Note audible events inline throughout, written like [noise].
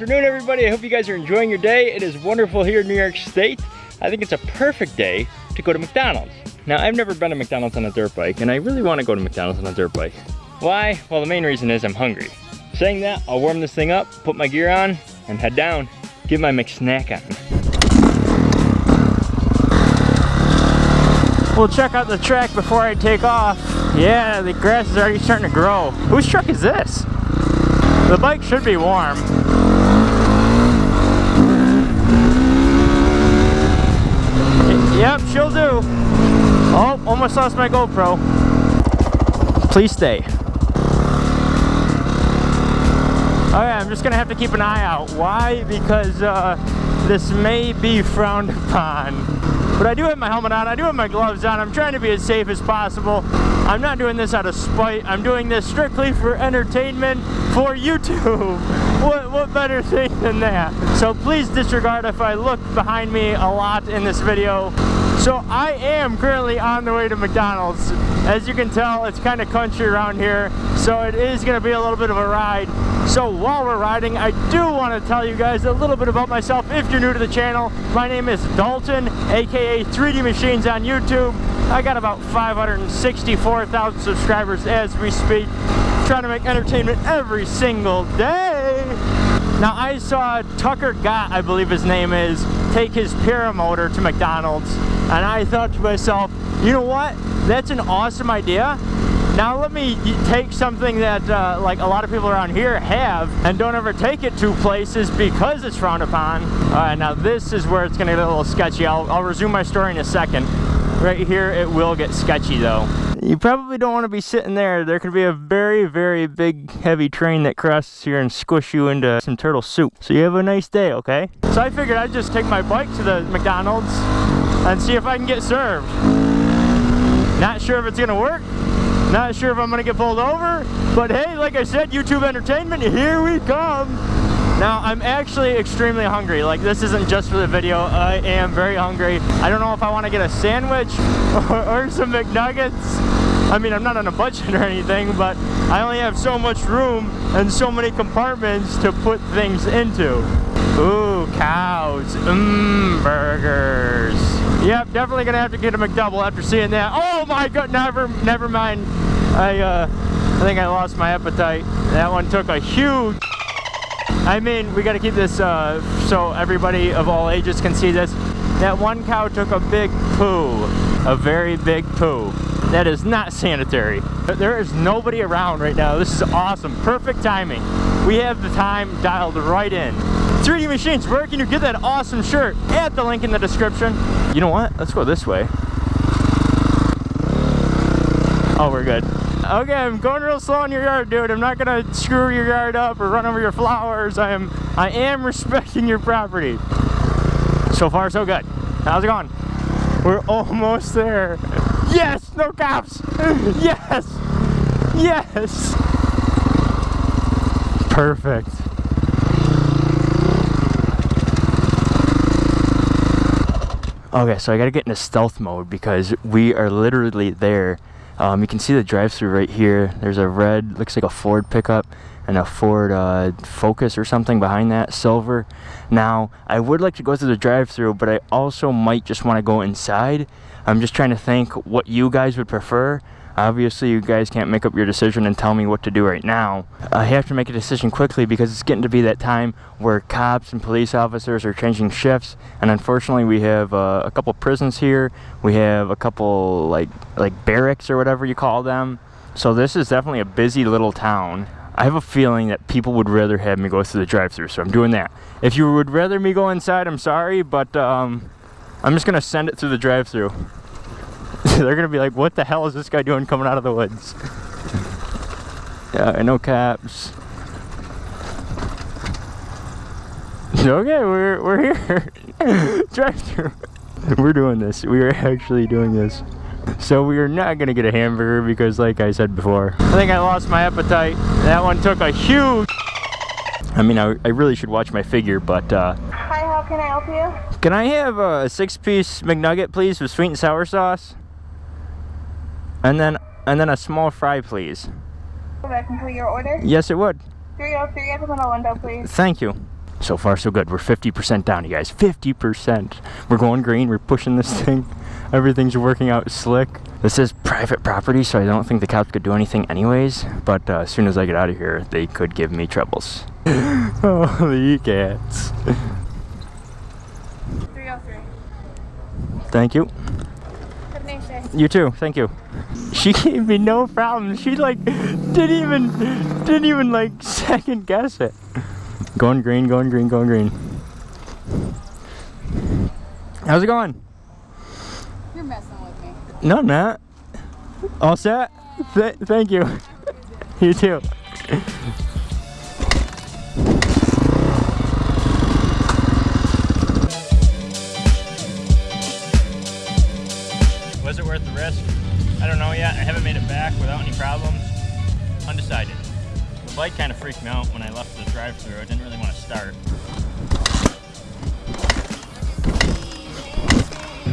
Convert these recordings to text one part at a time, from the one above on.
Afternoon, everybody. I hope you guys are enjoying your day. It is wonderful here in New York State. I think it's a perfect day to go to McDonald's. Now, I've never been to McDonald's on a dirt bike, and I really want to go to McDonald's on a dirt bike. Why? Well, the main reason is I'm hungry. Saying that, I'll warm this thing up, put my gear on, and head down. Get my McSnack on. We'll check out the track before I take off. Yeah, the grass is already starting to grow. Whose truck is this? The bike should be warm. Yep, she'll do. Oh, almost lost my GoPro. Please stay. Oh yeah, I'm just gonna have to keep an eye out. Why? Because uh, this may be frowned upon. But I do have my helmet on, I do have my gloves on, I'm trying to be as safe as possible. I'm not doing this out of spite, I'm doing this strictly for entertainment for YouTube. [laughs] What, what better thing than that? So please disregard if I look behind me a lot in this video. So I am currently on the way to McDonald's. As you can tell, it's kind of country around here, so it is going to be a little bit of a ride. So while we're riding, I do want to tell you guys a little bit about myself if you're new to the channel. My name is Dalton, aka 3D Machines on YouTube. I got about 564,000 subscribers as we speak. Trying to make entertainment every single day. Now I saw Tucker Gott, I believe his name is, take his paramotor to McDonald's and I thought to myself, you know what? That's an awesome idea. Now let me take something that uh, like a lot of people around here have and don't ever take it to places because it's frowned upon. All right, now this is where it's gonna get a little sketchy. I'll, I'll resume my story in a second. Right here, it will get sketchy though. You probably don't want to be sitting there. There could be a very, very big, heavy train that crosses here and squish you into some turtle soup. So you have a nice day, okay? So I figured I'd just take my bike to the McDonald's and see if I can get served. Not sure if it's gonna work. Not sure if I'm gonna get pulled over. But hey, like I said, YouTube entertainment, here we come. Now, I'm actually extremely hungry. Like, this isn't just for the video. I am very hungry. I don't know if I want to get a sandwich [laughs] or, or some McNuggets. I mean, I'm not on a budget or anything, but I only have so much room and so many compartments to put things into. Ooh, cows. Mmm, burgers. Yep, definitely gonna have to get a McDouble after seeing that. Oh my god, never, never mind. I, uh, I think I lost my appetite. That one took a huge I mean, we got to keep this uh, so everybody of all ages can see this. That one cow took a big poo, a very big poo. That is not sanitary. There is nobody around right now. This is awesome. Perfect timing. We have the time dialed right in. 3D Machines, where can you get that awesome shirt? At the link in the description. You know what? Let's go this way. Oh, we're good. Okay, I'm going real slow in your yard, dude. I'm not gonna screw your yard up or run over your flowers. I am I am [laughs] respecting your property. So far, so good. How's it going? We're almost there. Yes! No cops! [laughs] Yes! Yes! Perfect. Okay, so I gotta get into stealth mode because we are literally there um, you can see the drive-through right here. There's a red, looks like a Ford pickup and a Ford uh, Focus or something behind that, silver. Now, I would like to go through the drive-through, but I also might just want to go inside. I'm just trying to think what you guys would prefer. Obviously, you guys can't make up your decision and tell me what to do right now. I have to make a decision quickly because it's getting to be that time where cops and police officers are changing shifts. And unfortunately, we have uh, a couple prisons here. We have a couple like like barracks or whatever you call them. So this is definitely a busy little town. I have a feeling that people would rather have me go through the drive-through, so I'm doing that. If you would rather me go inside, I'm sorry, but um, I'm just gonna send it through the drive-through. [laughs] They're gonna be like, what the hell is this guy doing coming out of the woods? yeah, and no caps. Okay, we're, we're here. [laughs] Drive through. We're doing this. We are actually doing this. So we are not gonna get a hamburger because like I said before, I think I lost my appetite. That one took a huge... I mean, I, I really should watch my figure, but uh... Hi, how can I help you? Can I have a six-piece McNugget, please, with sweet and sour sauce? And then and then a small fry, please. Would that complete your order? Yes, it would. 303 at the middle window, please. Thank you. So far, so good. We're 50% down, you guys. 50%. We're going green. We're pushing this thing. [laughs] Everything's working out slick. This is private property, so I don't think the cops could do anything anyways. But uh, as soon as I get out of here, they could give me troubles. [laughs] Holy cats. 303. Thank you. Have a nice day. You too. Thank you. [laughs] She gave me no problem. She like didn't even didn't even like [laughs] second guess it. Going green, going green, going green. How's it going? You're messing with me. No, I'm not. All set? Th thank you. [laughs] You too. Was it worth the risk? I don't know yet. I haven't made it back without any problems. Undecided. The bike kind of freaked me out when I left the drive-through. I didn't really want to start.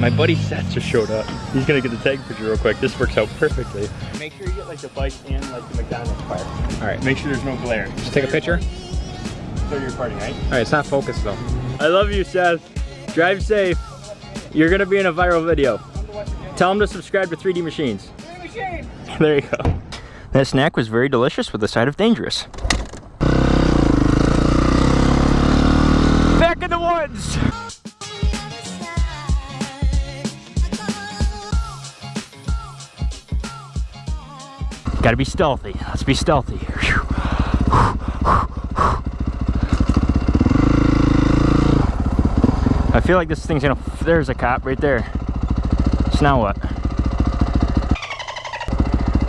My buddy Seth just showed up. He's gonna get the tag picture real quick. This works out perfectly. Make sure you get like the bike and like the McDonald's part. All right, Make sure there's no glare. just take a picture. So you're partying, right? All right, it's not focused though. I love you, Seth. Drive safe. You're gonna be in a viral video. Tell them to subscribe to 3D Machines. [laughs] there you go. That snack was very delicious with a side of dangerous. Back in the woods! Gotta be stealthy. Let's be stealthy. I feel like this thing's gonna. There's a cop right there. So now what?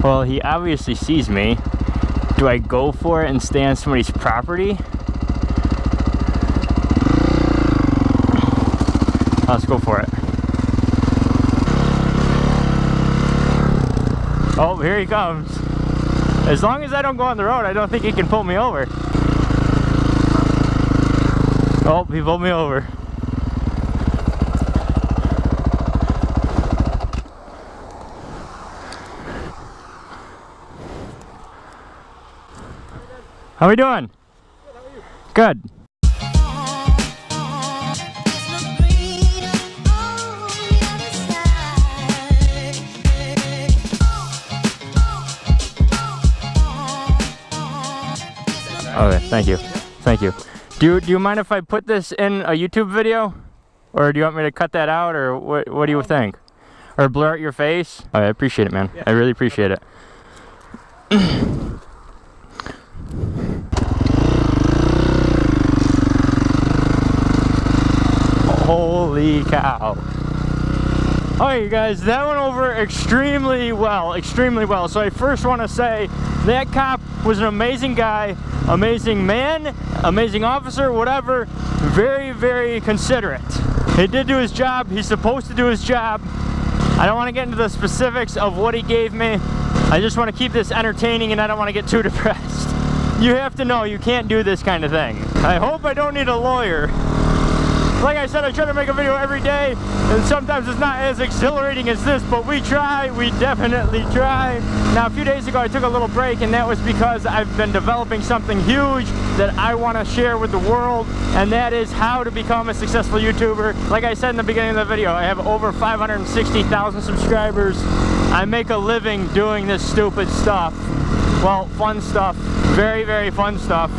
Well, he obviously sees me. Do I go for it and stay on somebody's property? Let's go for it. Oh, here he comes. As long as I don't go on the road, I don't think he can pull me over. Oh, he pulled me over. How are we doing? Good. Okay, thank you. Thank you. Do you, do you mind if I put this in a YouTube video? Or do you want me to cut that out or what what do you think? Or blur out your face? I appreciate it, man. I really appreciate it. [clears throat] Holy cow. Alright you guys, that went over extremely well, extremely well. So I first want to say that cop was an amazing guy, amazing man, amazing officer, whatever. Very, very considerate. He did do his job, he's supposed to do his job. I don't want to get into the specifics of what he gave me. I just want to keep this entertaining and I don't want to get too [laughs] depressed. You have to know you can't do this kind of thing. I hope I don't need a lawyer. Like I said, I try to make a video every day, and sometimes it's not as exhilarating as this, but we try, we definitely try. Now, a few days ago, I took a little break, and that was because I've been developing something huge that I want to share with the world, and that is how to become a successful YouTuber. Like I said in the beginning of the video, I have over 560,000 subscribers. I make a living doing this stupid stuff. Well, fun stuff. Very, very fun stuff.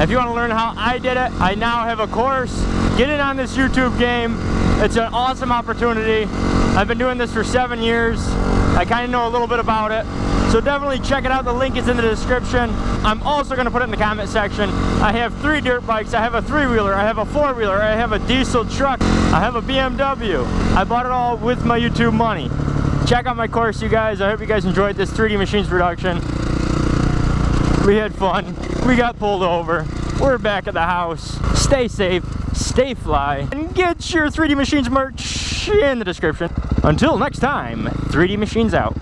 If you want to learn how I did it, I now have a course. Get in on this YouTube game. It's an awesome opportunity. I've been doing this for seven years. I kind of know a little bit about it. So definitely check it out. The link is in the description. I'm also going to put it in the comment section. I have three dirt bikes. I have a three-wheeler. I have a four-wheeler. I have a diesel truck. I have a BMW. I bought it all with my YouTube money. Check out my course, you guys. I hope you guys enjoyed this 3D Machines production. We had fun. We got pulled over. We're back at the house. Stay safe, stay fly, and get your 3D Machines merch in the description. Until next time, 3D Machines out.